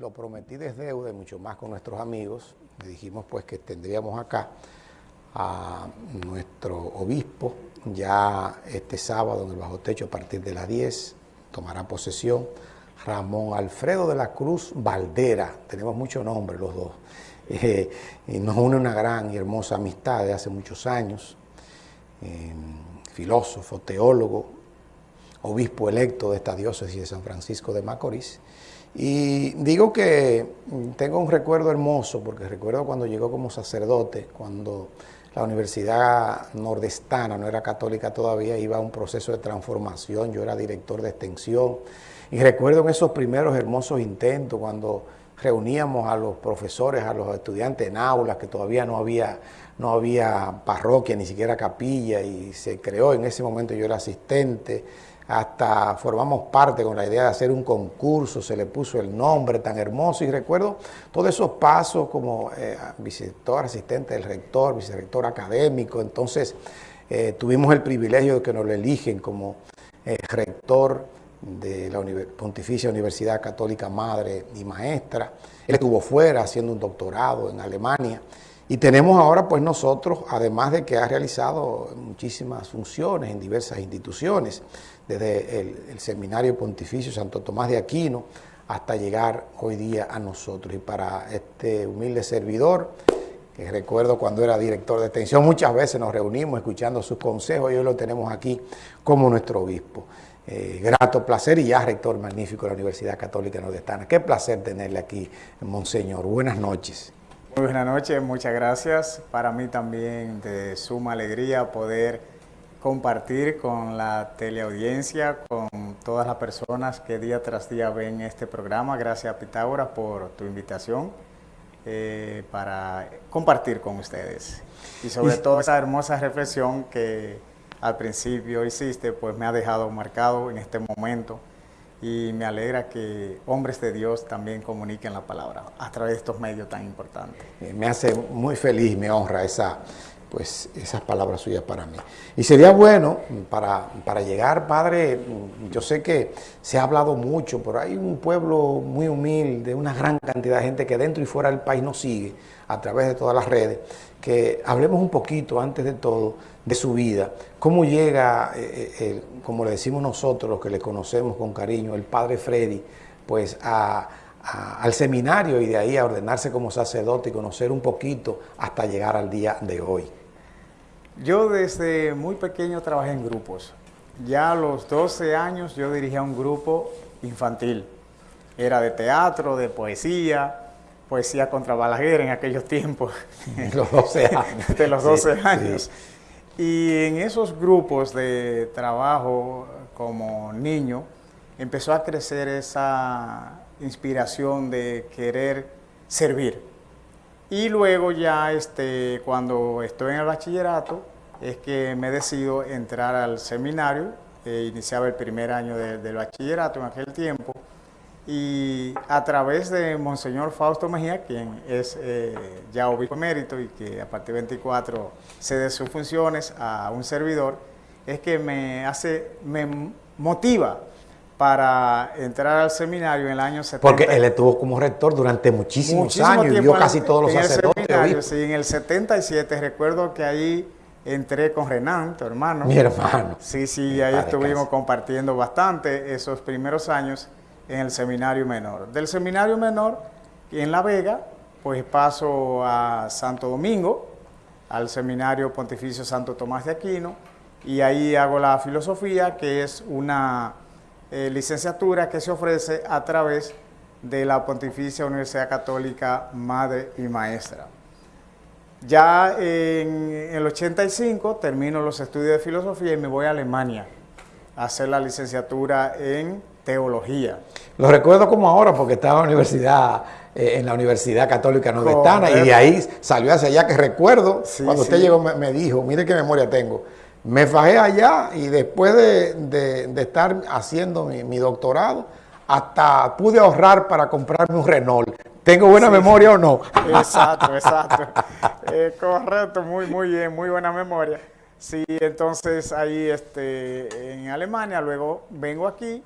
lo prometí desde deuda y mucho más con nuestros amigos. Le dijimos pues que tendríamos acá a nuestro obispo ya este sábado en el bajo techo a partir de las 10, tomará posesión Ramón Alfredo de la Cruz Valdera, tenemos mucho nombre los dos, eh, y nos une una gran y hermosa amistad de hace muchos años, eh, filósofo, teólogo, obispo electo de esta diócesis de San Francisco de Macorís, y digo que tengo un recuerdo hermoso, porque recuerdo cuando llegó como sacerdote, cuando la Universidad Nordestana, no era católica todavía, iba a un proceso de transformación, yo era director de extensión, y recuerdo en esos primeros hermosos intentos, cuando reuníamos a los profesores, a los estudiantes en aulas, que todavía no había, no había parroquia, ni siquiera capilla, y se creó, en ese momento yo era asistente, hasta formamos parte con la idea de hacer un concurso, se le puso el nombre tan hermoso y recuerdo todos esos pasos como eh, asistente del rector, vicerrector académico, entonces eh, tuvimos el privilegio de que nos lo eligen como eh, rector de la Pontificia Universidad Católica Madre y Maestra, él estuvo fuera haciendo un doctorado en Alemania, y tenemos ahora pues nosotros, además de que ha realizado muchísimas funciones en diversas instituciones, desde el, Seminario Pontificio Santo Tomás de Aquino hasta llegar hoy día a nosotros. Y para este humilde servidor, que recuerdo cuando era director de extensión, muchas veces nos reunimos escuchando sus consejos y hoy lo tenemos aquí como nuestro obispo. Eh, grato placer y ya rector magnífico de la Universidad Católica Nordestana. Qué placer tenerle aquí, Monseñor. Buenas noches. Muy buenas noches, muchas gracias. Para mí también de suma alegría poder compartir con la teleaudiencia, con todas las personas que día tras día ven este programa. Gracias Pitágoras por tu invitación eh, para compartir con ustedes. Y sobre todo esa hermosa reflexión que al principio hiciste, pues me ha dejado marcado en este momento y me alegra que hombres de Dios también comuniquen la palabra a través de estos medios tan importantes. Eh, me hace muy feliz, me honra esa, pues, esas palabras suyas para mí. Y sería bueno, para, para llegar, Padre, yo sé que se ha hablado mucho, pero hay un pueblo muy humilde, una gran cantidad de gente que dentro y fuera del país nos sigue a través de todas las redes, que hablemos un poquito, antes de todo, de su vida, cómo llega, eh, eh, como le decimos nosotros, los que le conocemos con cariño, el padre Freddy, pues al seminario y de ahí a ordenarse como sacerdote y conocer un poquito hasta llegar al día de hoy. Yo desde muy pequeño trabajé en grupos. Ya a los 12 años yo dirigía un grupo infantil. Era de teatro, de poesía, poesía contra Balaguer en aquellos tiempos. De los 12 años. de los 12 años. Y en esos grupos de trabajo como niño, empezó a crecer esa inspiración de querer servir. Y luego ya este, cuando estoy en el bachillerato, es que me decido entrar al seminario, eh, iniciaba el primer año del bachillerato en aquel tiempo, y a través de Monseñor Fausto Mejía, quien es eh, ya obispo emérito y que a partir de 24 cede sus funciones a un servidor, es que me hace, me motiva para entrar al seminario en el año 70. Porque él estuvo como rector durante muchísimos años y vio casi todos los sacerdotes. sí, en el 77 recuerdo que ahí entré con Renan, tu hermano. Mi hermano. Sí, sí, ahí estuvimos compartiendo bastante esos primeros años en el seminario menor. Del seminario menor, en La Vega, pues paso a Santo Domingo, al seminario pontificio Santo Tomás de Aquino, y ahí hago la filosofía, que es una eh, licenciatura que se ofrece a través de la Pontificia Universidad Católica Madre y Maestra. Ya en el 85 termino los estudios de filosofía y me voy a Alemania a hacer la licenciatura en teología. Lo recuerdo como ahora porque estaba en la universidad, eh, en la Universidad Católica Nordestana y de ahí salió hacia allá que recuerdo, cuando usted llegó me, dijo, mire qué memoria tengo, me fajé allá y después de, estar haciendo mi, doctorado, hasta pude ahorrar para comprarme un Renault. ¿Tengo buena memoria o no? Exacto, exacto. Eh, correcto, muy, muy bien, muy buena memoria. Sí, entonces ahí este, en Alemania, luego vengo aquí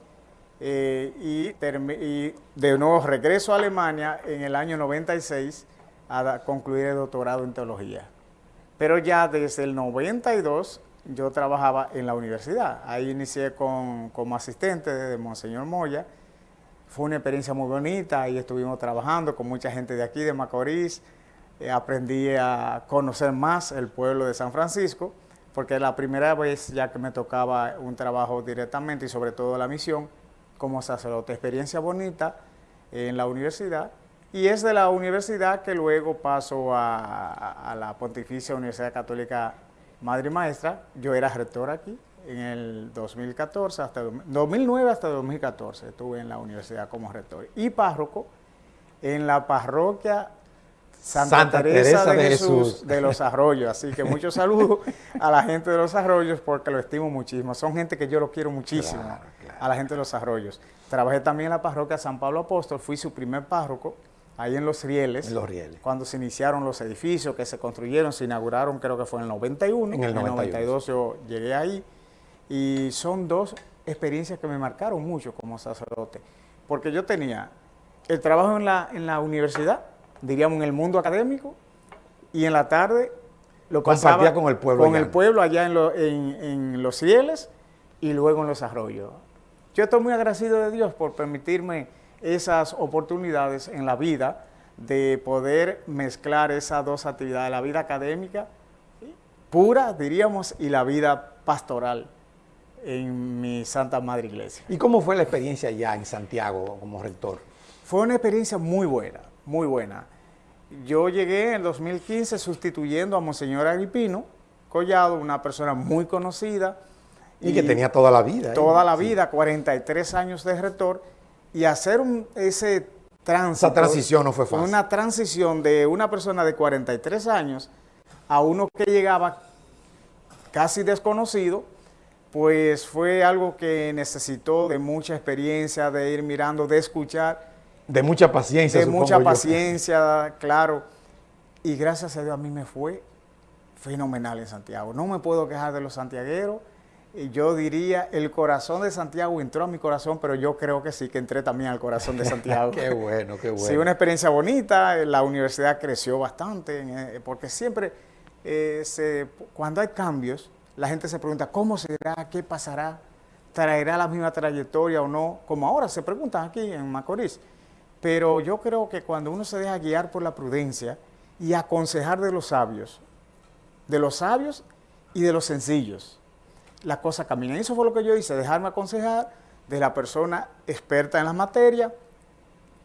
eh, y, y, de nuevo regreso a Alemania en el año 96 a concluir el doctorado en teología. Pero ya desde el 92 yo trabajaba en la universidad. Ahí inicié con, como asistente de Monseñor Moya. Fue una experiencia muy bonita, ahí estuvimos trabajando con mucha gente de aquí, de Macorís. Eh, aprendí a conocer más el pueblo de San Francisco, porque la primera vez ya que me tocaba un trabajo directamente y sobre todo la misión, como sacerdote. Experiencia bonita en la universidad y es de la universidad que luego paso a, la Pontificia Universidad Católica Madre y Maestra. Yo era rector aquí en el 2014, hasta 2009 hasta 2014 estuve en la universidad como rector y párroco en la parroquia Santa, Teresa, de, Jesús, de los Arroyos. Así que muchos saludos a la gente de los Arroyos porque lo estimo muchísimo. Son gente que yo lo quiero muchísimo, a la gente de los Arroyos. Trabajé también en la parroquia San Pablo Apóstol, fui su primer párroco ahí en Los Rieles. En Los Rieles. Cuando se iniciaron los edificios que se construyeron, se inauguraron, creo que fue en el 91. En el, 92 yo llegué ahí. Y son dos experiencias que me marcaron mucho como sacerdote. Porque yo tenía el trabajo en la, en la universidad, diríamos, en el mundo académico, y en la tarde lo pasaba con el pueblo con el pueblo allá en, los cieles y luego en los arroyos. Yo estoy muy agradecido de Dios por permitirme esas oportunidades en la vida de poder mezclar esas dos actividades, la vida académica pura, diríamos, y la vida pastoral en mi Santa Madre Iglesia. ¿Y cómo fue la experiencia allá en Santiago como rector? Fue una experiencia muy buena, muy buena. Yo llegué en el 2015 sustituyendo a Monseñor Agripino Collado, una persona muy conocida. Y, que tenía toda la vida. ¿eh? Toda la vida, 43 años de rector, y hacer ese tránsito. Esa transición no fue fácil. Una transición de una persona de 43 años a uno que llegaba casi desconocido, pues fue algo que necesitó de mucha experiencia, de ir mirando, de escuchar de mucha paciencia. De mucha paciencia, claro. Y gracias a Dios a mí me fue fenomenal en Santiago. No me puedo quejar de los santiagueros. Yo diría, el corazón de Santiago entró a mi corazón, pero yo creo que sí, que entré también al corazón de Santiago. qué bueno, qué bueno. Sí, una experiencia bonita. La universidad creció bastante, eh, porque siempre, eh, se, cuando hay cambios, la gente se pregunta, ¿cómo será? ¿Qué pasará? ¿Traerá la misma trayectoria o no? Como ahora se preguntan aquí en Macorís. Pero yo creo que cuando uno se deja guiar por la prudencia y aconsejar de los sabios, de los sabios y de los sencillos, la cosa camina. Y eso fue lo que yo hice, dejarme aconsejar de la persona experta en la materia,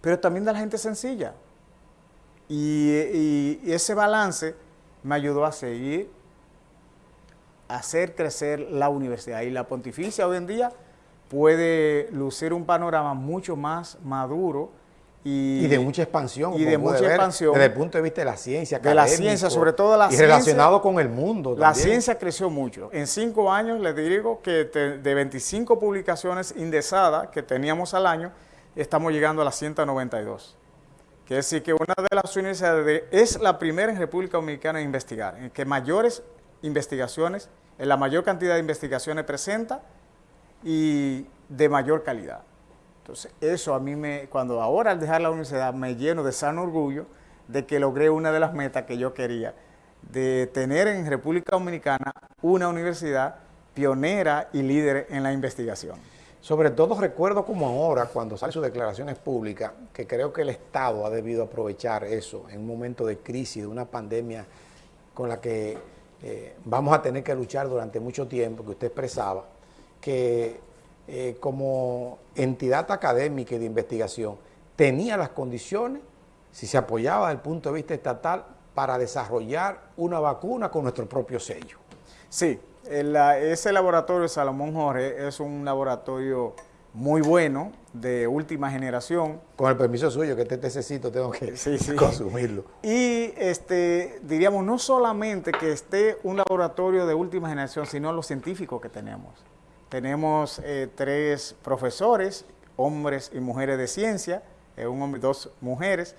pero también de la gente sencilla. Y, ese balance me ayudó a seguir, a hacer crecer la universidad. Y la pontificia hoy en día puede lucir un panorama mucho más maduro y, de mucha expansión. Y de mucha expansión. Desde el punto de vista de la ciencia. De la ciencia, sobre todo la ciencia. Y relacionado con el mundo. La ciencia creció mucho. En cinco años, les digo que de 25 publicaciones indexadas que teníamos al año, estamos llegando a las 192. Quiere decir que una de las universidades es la primera en República Dominicana en investigar, en que mayores investigaciones, en la mayor cantidad de investigaciones presenta y de mayor calidad. Entonces, eso a mí me, cuando ahora al dejar la universidad me lleno de sano orgullo de que logré una de las metas que yo quería, de tener en República Dominicana una universidad pionera y líder en la investigación. Sobre todo recuerdo como ahora, cuando salen sus declaraciones públicas, que creo que el Estado ha debido aprovechar eso en un momento de crisis, de una pandemia con la que eh, vamos a tener que luchar durante mucho tiempo, que usted expresaba, que eh, como entidad académica y de investigación tenía las condiciones, si se apoyaba desde el punto de vista estatal, para desarrollar una vacuna con nuestro propio sello. Sí, ese laboratorio Salomón Jorge es un laboratorio muy bueno, de última generación. Con el permiso suyo, que te necesito, tengo que consumirlo. Y este, diríamos, no solamente que esté un laboratorio de última generación, sino los científicos que tenemos. Tenemos eh, tres profesores, hombres y mujeres de ciencia, eh, un hombre dos mujeres,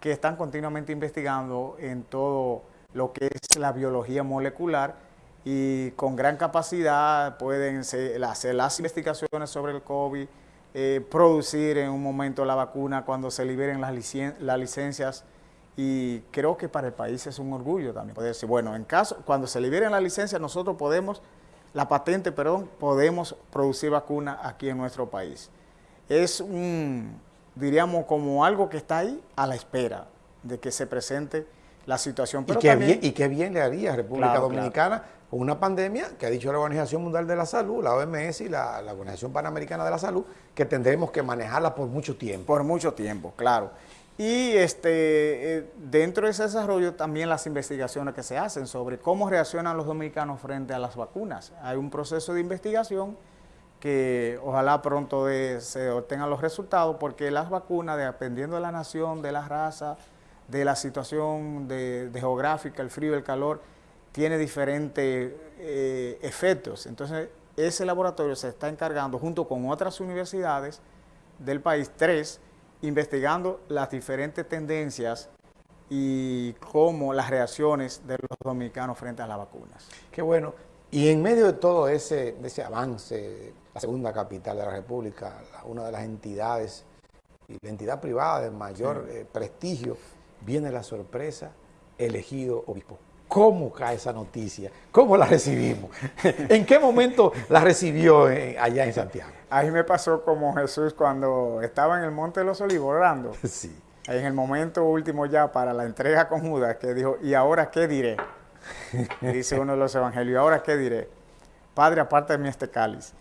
que están continuamente investigando en todo lo que es la biología molecular y con gran capacidad pueden hacer las investigaciones sobre el COVID, eh, producir en un momento la vacuna cuando se liberen las licencias. Y creo que para el país es un orgullo también poder decir, bueno, en caso, cuando se liberen las licencias nosotros podemos, la patente, perdón, podemos producir vacuna aquí en nuestro país. Es un, diríamos, como algo que está ahí a la espera de que se presente la situación. Pero y, qué bien, y qué bien le haría a República Dominicana una pandemia que ha dicho la Organización Mundial de la Salud, la OMS y la, la Organización Panamericana de la Salud, que tendremos que manejarla por mucho tiempo. Por mucho tiempo, claro. Y este, eh, dentro de ese desarrollo también las investigaciones que se hacen sobre cómo reaccionan los dominicanos frente a las vacunas. Hay un proceso de investigación que ojalá pronto se obtengan los resultados porque las vacunas, dependiendo de la nación, de la raza, de la situación geográfica, el frío, el calor, tiene diferentes eh, efectos. Entonces, ese laboratorio se está encargando junto con otras universidades del país, tres, investigando las diferentes tendencias y cómo las reacciones de los dominicanos frente a las vacunas. Qué bueno. Y en medio de todo ese, ese avance, la segunda capital de la República, una de las entidades y la entidad privada de mayor eh, prestigio, viene la sorpresa, elegido obispo. ¿Cómo cae esa noticia? ¿Cómo la recibimos? ¿En qué momento la recibió allá en Santiago? Ahí me pasó como Jesús cuando estaba en el Monte de los Olivos orando. Sí. En el momento último ya para la entrega con Judas, que dijo, ¿y ahora qué diré? dice uno de los evangelios, ¿y ahora qué diré? Padre, aparte de mí este cáliz.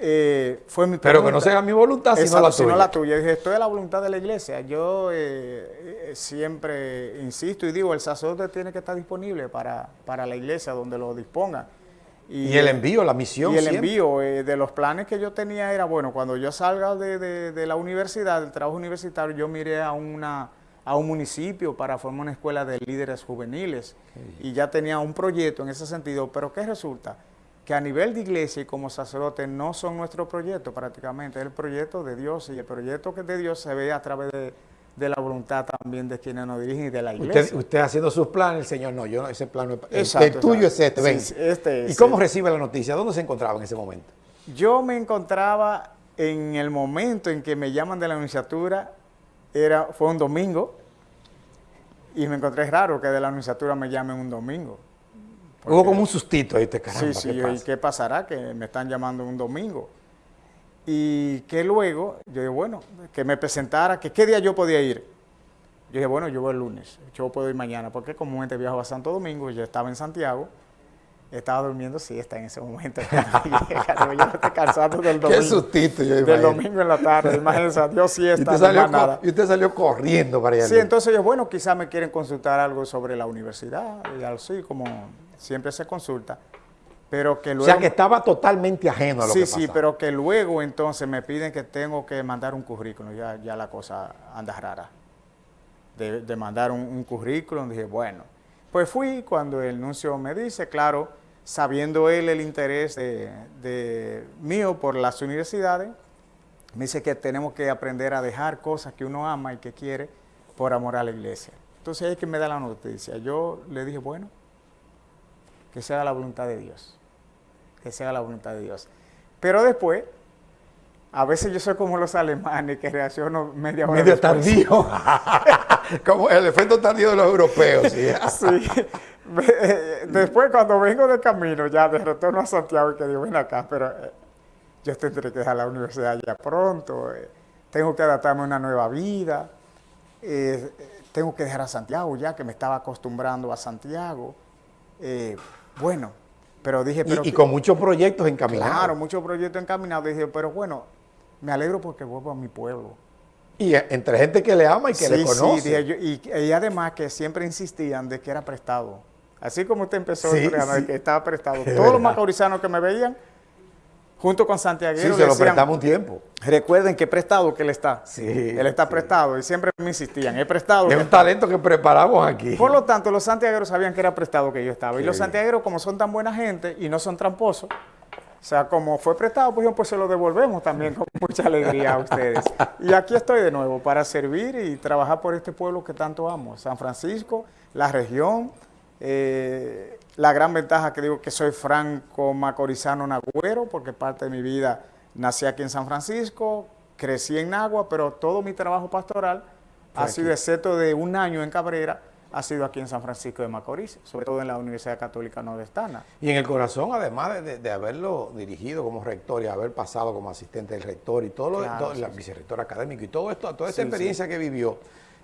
Eh, fue mi Pero que no sea mi voluntad, sino la tuya. la tuya. Dije, esto es la voluntad de la iglesia. Yo eh, siempre insisto y digo, el sacerdote tiene que estar disponible para, para la iglesia, donde lo disponga. Y, el envío, la misión. Y el envío eh, de los planes que yo tenía era, bueno, cuando yo salga de, de, la universidad, del trabajo universitario, yo miré a, una, a un municipio para formar una escuela de líderes juveniles. Y ya tenía un proyecto en ese sentido, pero ¿qué resulta? Que a nivel de iglesia y como sacerdote no son nuestro proyecto prácticamente, es el proyecto de Dios y el proyecto que de Dios se ve a través de, la voluntad también de quienes nos dirigen y de la iglesia. Usted, haciendo sus planes, el Señor no, yo no, ese plano es, el, tuyo es este, ven. este ¿Y cómo recibe la noticia? ¿Dónde se encontraba en ese momento? Yo me encontraba en el momento en que me llaman de la anunciatura, era, fue un domingo, y me encontré raro que de la anunciatura me llamen un domingo. Hubo como un sustito ahí, te caramba, Sí, sí, ¿qué ¿y qué pasará? Que me están llamando un domingo. Y que luego, yo dije, bueno, que me presentara, que qué día yo podía ir. Yo dije, bueno, yo voy el lunes, yo puedo ir mañana, porque comúnmente viajo a Santo Domingo, yo estaba en Santiago, estaba durmiendo siesta en ese momento. yo no estoy cansado del domingo. Qué sustito, yo Del domingo en la tarde, imagínense, Dios siesta, y usted, salió, nada. y usted salió corriendo para allá. Sí, entonces yo, bueno, quizás me quieren consultar algo sobre la universidad, y así como siempre se consulta, pero que luego... O sea, que estaba totalmente ajeno a lo que pasaba. Sí, sí, pero que luego entonces me piden que tengo que mandar un currículum, ya, ya la cosa anda rara, de, mandar un, currículum, dije, bueno, pues fui cuando el nuncio me dice, claro, sabiendo él el interés de, mío por las universidades, me dice que tenemos que aprender a dejar cosas que uno ama y que quiere por amor a la iglesia. Entonces es que me da la noticia. Yo le dije, bueno, que sea la voluntad de Dios, que sea la voluntad de Dios. Pero después, a veces yo soy como los alemanes que reacciono media hora Medio tardío, como el efecto tardío de los europeos. ¿sí? Después cuando vengo de camino, ya de retorno a Santiago, y que digo, ven acá, pero eh, yo tendré que dejar la universidad ya pronto, eh, tengo que adaptarme a una nueva vida, eh, tengo que dejar a Santiago ya, que me estaba acostumbrando a Santiago. Bueno, pero dije... Pero y, con muchos proyectos encaminados. Claro, muchos proyectos encaminados. Dije, pero bueno, me alegro porque vuelvo a mi pueblo. Y entre gente que le ama y que le conoce. Sí, dije yo, y, además que siempre insistían de que era prestado. Así como usted empezó sí, que estaba prestado. Todos los macaurizanos que me veían junto con Santiago. Sí, se lo prestamos un tiempo. Recuerden que prestado que él está. Sí. Él está prestado y siempre me insistían, he prestado. Es un talento que preparamos aquí. Por lo tanto, los santiagueros sabían que era prestado que yo estaba. Y los santiagueros, como son tan buena gente y no son tramposos, o sea, como fue prestado, pues, pues se lo devolvemos también con mucha alegría a ustedes. Y aquí estoy de nuevo para servir y trabajar por este pueblo que tanto amo. San Francisco, la región, eh, la gran ventaja que digo que soy franco macorizano nagüero, porque parte de mi vida nací aquí en San Francisco, crecí en Nagua, pero todo mi trabajo pastoral ha sido, excepto de un año en Cabrera, ha sido aquí en San Francisco de Macorís, sobre todo en la Universidad Católica Nordestana. Y en el corazón, además de, haberlo dirigido como rector y haber pasado como asistente del rector y todo, lo, la vicerrector académico y todo esto, toda esta experiencia que vivió,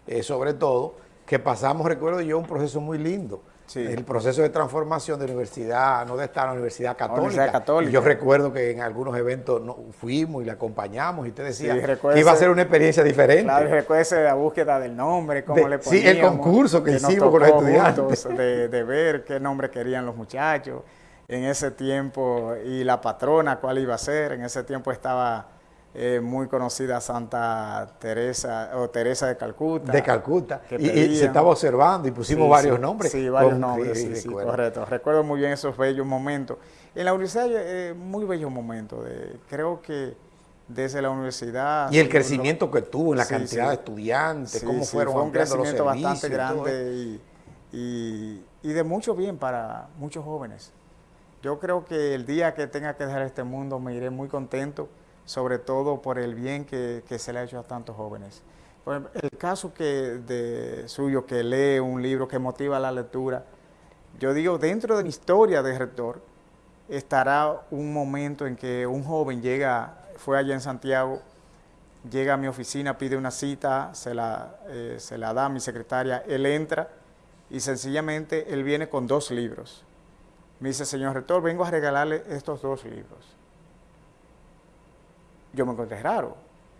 eh, sobre todo, que pasamos, recuerdo yo, un proceso muy lindo el proceso de transformación de la universidad, no de estar en la Universidad Católica. yo recuerdo que en algunos eventos fuimos y le acompañamos y usted decía que iba a ser una experiencia diferente. Claro, recuerde la búsqueda del nombre, cómo le poníamos. Sí, el concurso que, hicimos con los estudiantes. De, de ver qué nombre querían los muchachos en ese tiempo y la patrona cuál iba a ser. En ese tiempo estaba eh, muy conocida Santa Teresa o Teresa de Calcuta. De Calcuta. Y, se estaba observando y pusimos varios nombres. Sí, varios nombres, sí, correcto. Recuerdo muy bien esos bellos momentos. En la universidad, eh, muy bellos momentos. De, creo que desde la universidad... Y el crecimiento que tuvo en la cantidad de estudiantes, cómo fueron fue un crecimiento bastante grande y, y de mucho bien para muchos jóvenes. Yo creo que el día que tenga que dejar este mundo me iré muy contento sobre todo por el bien que, se le ha hecho a tantos jóvenes. el caso que de suyo, que lee un libro que motiva la lectura, yo digo, dentro de mi historia de rector, estará un momento en que un joven llega, fue allá en Santiago, llega a mi oficina, pide una cita, se la, eh, se la da a mi secretaria, él entra y sencillamente él viene con dos libros. Me dice, señor rector, vengo a regalarle estos dos libros yo me encontré raro.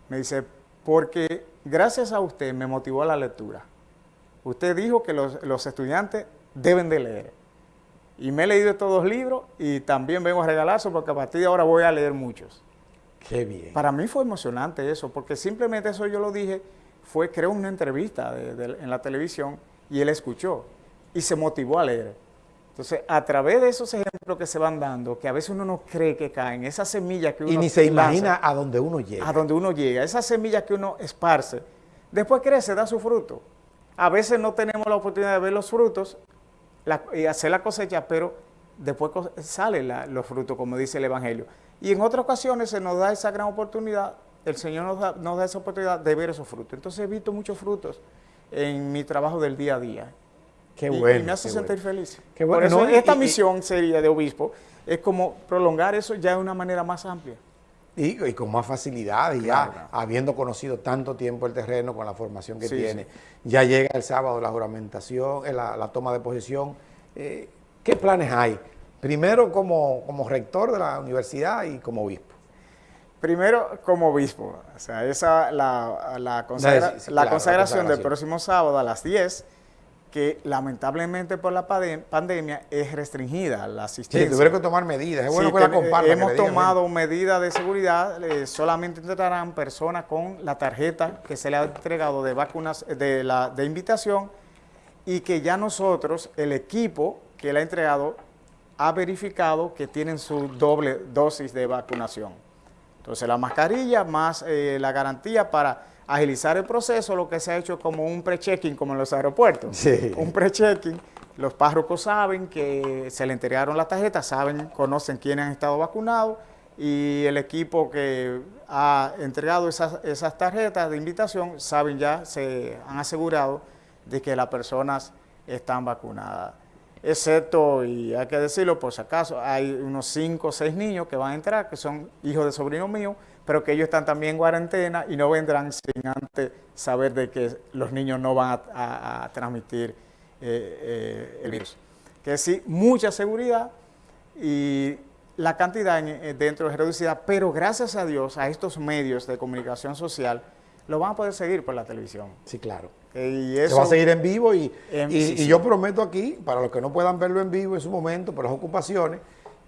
Me dice, porque gracias a usted me motivó a la lectura. Usted dijo que los, estudiantes deben de leer. Y me he leído estos dos libros y también vengo a regalarse porque a partir de ahora voy a leer muchos. Qué bien. Para mí fue emocionante eso, porque simplemente eso yo lo dije, fue creo una entrevista en la televisión y él escuchó y se motivó a leer. Entonces, a través de esos ejemplos que se van dando, que a veces uno no cree que caen, esas semillas que uno Y ni se imagina a dónde uno llega. A dónde uno llega, esas semillas que uno esparce, después crece, da su fruto. A veces no tenemos la oportunidad de ver los frutos y hacer la cosecha, pero después salen los frutos, como dice el Evangelio. Y en otras ocasiones se nos da esa gran oportunidad, el Señor nos da, nos da esa oportunidad de ver esos frutos. Entonces he visto muchos frutos en mi trabajo del día a día. Qué bueno. Y me hace sentir feliz. Qué bueno. Por eso esta misión sería de obispo, es como prolongar eso ya de una manera más amplia. Y, con más facilidad, y ya habiendo conocido tanto tiempo el terreno con la formación que tiene, ya llega el sábado la juramentación, eh, la, toma de posesión. Eh, ¿Qué planes hay? Primero como, como rector de la universidad y como obispo. Primero como obispo, o sea, esa la, la, consagración del próximo sábado a las 10 que lamentablemente por la pandemia es restringida la asistencia. Sí, tuvieron que tomar medidas, es bueno que, la Hemos tomado medidas de seguridad, eh, solamente entrarán personas con la tarjeta que se le ha entregado de vacunas, de, la, de invitación y que ya nosotros, el equipo que le ha entregado, ha verificado que tienen su doble dosis de vacunación. Entonces la mascarilla más eh, la garantía para agilizar el proceso, lo que se ha hecho como un pre-checking, como en los aeropuertos. Un pre-checking. Los párrocos saben que se le entregaron las tarjetas, saben, conocen quiénes han estado vacunados y el equipo que ha entregado esas, esas tarjetas de invitación, saben ya, se han asegurado de que las personas están vacunadas. Excepto, y hay que decirlo por si acaso, hay unos 5 o 6 niños que van a entrar, que son hijos de sobrinos míos, pero que ellos están también en cuarentena y no vendrán sin antes saber de que los niños no van a, transmitir eh, eh, el virus. Que sí, mucha seguridad y la cantidad eh, dentro es reducida, pero gracias a Dios, a estos medios de comunicación social, lo van a poder seguir por la televisión. Sí, claro. y eso, Se va a seguir en vivo y, y yo prometo aquí, para los que no puedan verlo en vivo en su momento, por las ocupaciones,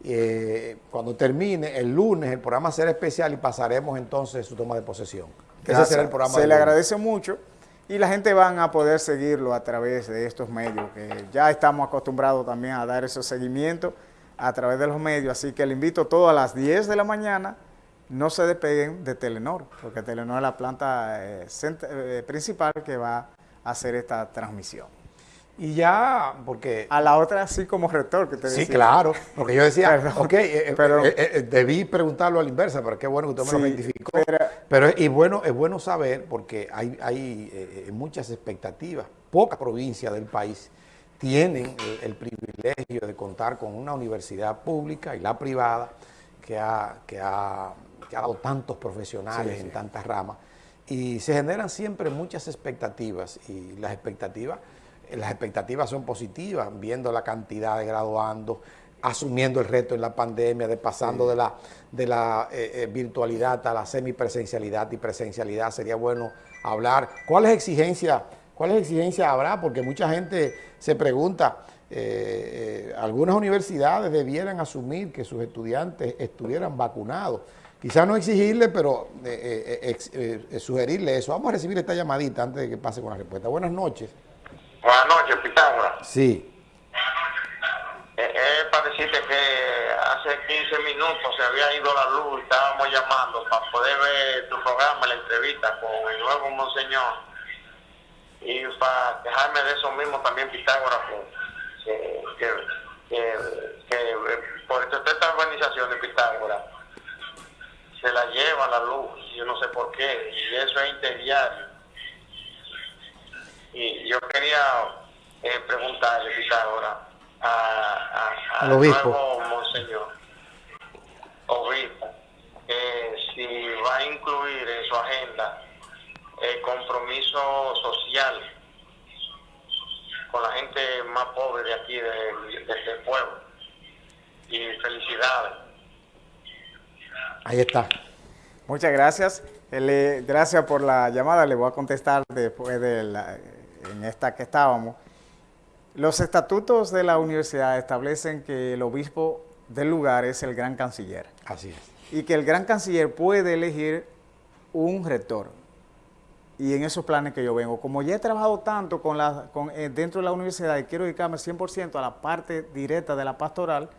eh, cuando termine el lunes el programa será especial y pasaremos entonces su toma de posesión. Ese será el programa. Se le agradece mucho y la gente van a poder seguirlo a través de estos medios, que ya estamos acostumbrados también a dar ese seguimiento a través de los medios, así que le invito a todos a las 10 de la mañana, no se despeguen de Telenor, porque Telenor es la planta eh, eh, principal que va a hacer esta transmisión. Y ya, porque... A la otra sí como rector que te decía. Sí, claro, porque yo decía, ok, eh, eh, debí preguntarlo a la inversa, pero qué bueno que usted me lo identificó. Pero, Pero y bueno, es bueno saber porque hay, hay muchas expectativas. Pocas provincias del país tienen el, privilegio de contar con una universidad pública y la privada que ha, que ha, dado tantos profesionales en tantas ramas y se generan siempre muchas expectativas y las expectativas, las expectativas son positivas, viendo la cantidad de graduandos, asumiendo el reto en la pandemia, de pasando de la, de la eh, eh, virtualidad a la semipresencialidad y presencialidad. Sería bueno hablar. ¿Cuáles exigencias, cuáles exigencias habrá? Porque mucha gente se pregunta, eh, algunas universidades debieran asumir que sus estudiantes estuvieran vacunados. Quizás no exigirle, pero sugerirle eso. Vamos a recibir esta llamadita antes de que pase con la respuesta. Buenas noches. Buenas noches, Pitágoras. Sí. Es para decirte que hace 15 minutos se había ido la luz y estábamos llamando para poder ver tu programa, la entrevista con el nuevo Monseñor. Y para dejarme de eso mismo también, Pitágoras, que, que, por esta organización de Pitágoras se la lleva la luz, yo no sé por qué, y eso es interdiario. Y yo quería eh, preguntarle, Pitágoras, a, al nuevo monseñor, obispo, eh, si va a incluir en su agenda el compromiso social con la gente más pobre de aquí, de, este pueblo. Y felicidades. Ahí está. Muchas gracias. Gracias por la llamada. Le voy a contestar después de la, en esta que estábamos. Los estatutos de la universidad establecen que el obispo del lugar es el gran canciller. Así es. Y que el gran canciller puede elegir un rector. Y en esos planes que yo vengo, como ya he trabajado tanto con la, con, eh, dentro de la universidad y quiero dedicarme 100% a la parte directa de la pastoral,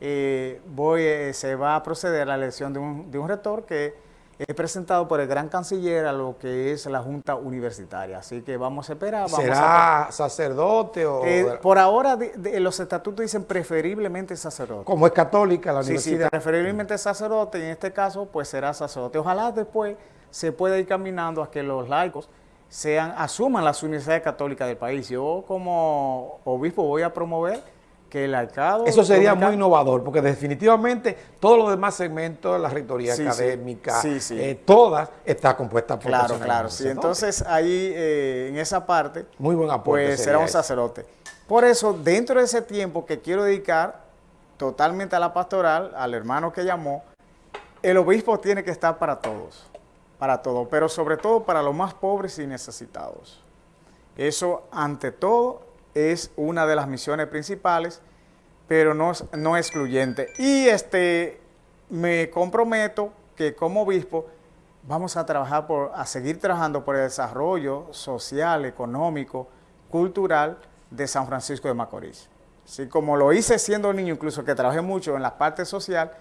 eh, voy, eh, se va a proceder a la elección de un, de un rector que He presentado por el gran canciller a lo que es la Junta Universitaria. Así que vamos a esperar. ¿Será sacerdote o...? Eh, por ahora los estatutos dicen preferiblemente sacerdote. Como es católica la universidad. Sí, preferiblemente sacerdote y en este caso pues será sacerdote. Ojalá después se pueda ir caminando a que los laicos sean, asuman las universidades católicas del país. Yo como obispo voy a promover que el alcalde... Eso sería muy innovador, porque definitivamente todos los demás segmentos, la rectoría académica, eh, todas está compuesta por Claro, claro, sí. Entonces ahí, eh, en esa parte, muy buen pues será un sacerdote. Por eso, dentro de ese tiempo que quiero dedicar totalmente a la pastoral, al hermano que llamó, el obispo tiene que estar para todos, para todos, pero sobre todo para los más pobres y necesitados. Eso, ante todo, es una de las misiones principales, pero no, no excluyente. Y este, me comprometo que como obispo vamos a trabajar por, a seguir trabajando por el desarrollo social, económico, cultural de San Francisco de Macorís. Así como lo hice siendo niño, incluso que trabajé mucho en la parte social,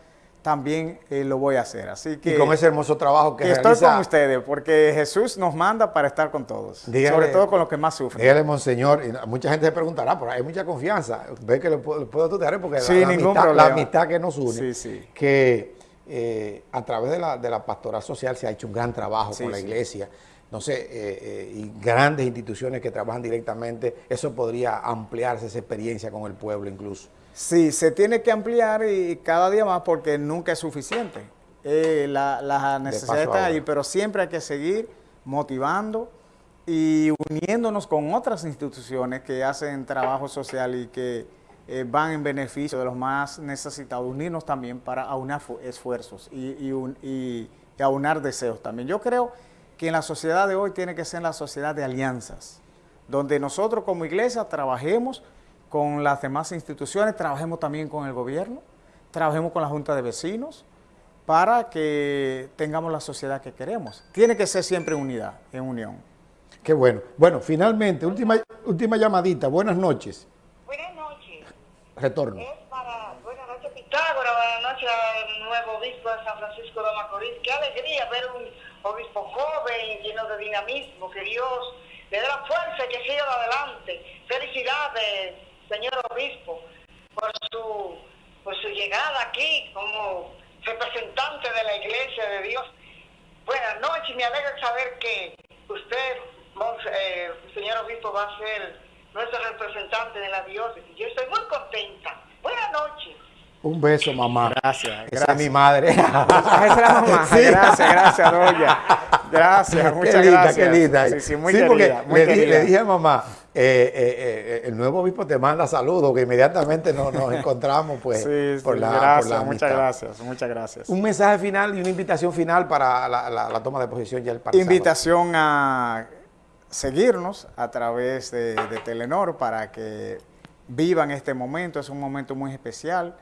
también eh, lo voy a hacer. Así que, y con ese hermoso trabajo que, que estoy con ustedes, porque Jesús nos manda para estar con todos, sobre todo con los que más sufren. Dígale, Monseñor, y mucha gente se preguntará, pero hay mucha confianza, ve que lo puedo, puedo tutear porque la, amistad, la, amistad, que nos une, sí, sí. que eh, a través de la, de la pastoral social se ha hecho un gran trabajo con la iglesia, no sé, eh, eh, y grandes instituciones que trabajan directamente, eso podría ampliarse esa experiencia con el pueblo incluso. Sí, se tiene que ampliar y cada día más porque nunca es suficiente. Eh, la, la, necesidad está ahí, pero siempre hay que seguir motivando y uniéndonos con otras instituciones que hacen trabajo social y que eh, van en beneficio de los más necesitados, unirnos también para aunar esfuerzos y, y, aunar deseos también. Yo creo que en la sociedad de hoy tiene que ser la sociedad de alianzas, donde nosotros como iglesia trabajemos con las demás instituciones, trabajemos también con el gobierno, trabajemos con la Junta de Vecinos, para que tengamos la sociedad que queremos. Tiene que ser siempre unidad, en unión. Qué bueno. Bueno, finalmente, última, última llamadita. Buenas noches. Buenas noches. Retorno. Es para, buenas noches Pitágoras, buenas noches al nuevo obispo de San Francisco de Macorís. Qué alegría ver un obispo joven, lleno de dinamismo, que Dios le dé la fuerza y que siga adelante. Felicidades, señor obispo, por su, por su llegada aquí como representante de la iglesia de Dios. Buenas noches, me alegra saber que usted, eh, señor obispo, va a ser nuestro representante de la diócesis. Yo estoy muy contenta. Buenas noches. Un beso, mamá. Gracias. Esa es mi madre. Esa es la mamá. Gracias, gracias, doña. Gracias, muchas qué linda, gracias. Qué linda, Sí, sí, muy sí, querida, porque muy le, di- le dije a mamá, eh, eh, eh, el nuevo obispo te manda saludos, que inmediatamente nos, nos encontramos pues Sí, sí, por, la, por gracias, la muchas gracias, muchas gracias. Un mensaje final y una invitación final para la, la- la toma de posición ya el sábado. Invitación a seguirnos a través de, de Telenor para que vivan este momento. Es un momento muy especial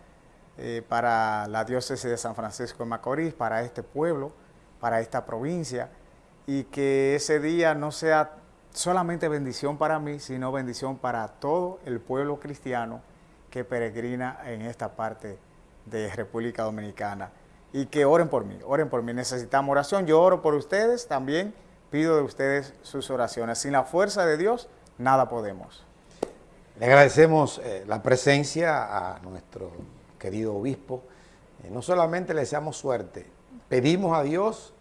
eh, para la diócesis de San Francisco de Macorís, para este pueblo, para esta provincia, y que ese día no sea solamente bendición para mí, sino bendición para todo el pueblo cristiano que peregrina en esta parte de República Dominicana. Y que oren por mí, oren por mí. Necesitamos oración. Yo oro por ustedes también. Pido de ustedes sus oraciones. Sin la fuerza de Dios, nada podemos. Le agradecemos eh, la presencia a nuestro querido obispo. Eh, no solamente le deseamos suerte, pedimos a Dios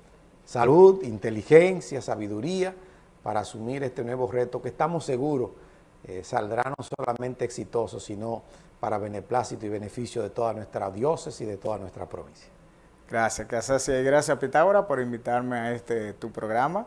salud, inteligencia, sabiduría para asumir este nuevo reto que estamos seguros eh, saldrá no solamente exitoso, sino para beneplácito y beneficio de toda nuestra diócesis y de toda nuestra provincia. Gracias. Y gracias, Pitágora, por invitarme a este tu programa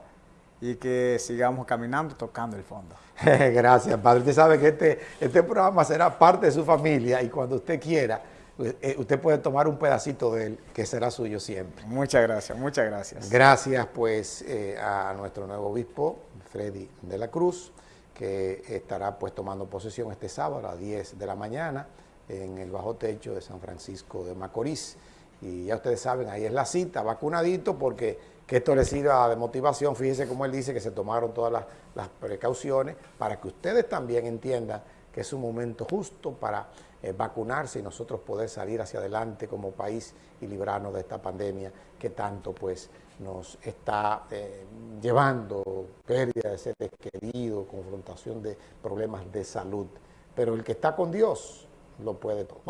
y que sigamos caminando tocando el fondo. Gracias, Padre. Usted sabe que este, este programa será parte de su familia y cuando usted quiera, usted puede tomar un pedacito de él que será suyo siempre. Muchas gracias, muchas gracias. Gracias pues eh, a nuestro nuevo obispo, Freddy de la Cruz, que estará pues tomando posesión este sábado a las 10 de la mañana en el bajo techo de San Francisco de Macorís. Y ya ustedes saben, ahí es la cita, vacunadito, porque que esto les sirva de motivación. Fíjense como él dice que se tomaron todas las, las precauciones para que ustedes también entiendan que es un momento justo para eh, vacunarse y nosotros poder salir hacia adelante como país y librarnos de esta pandemia que tanto pues nos está eh, llevando pérdida de seres queridos, confrontación de problemas de salud. Pero el que está con Dios lo puede todo.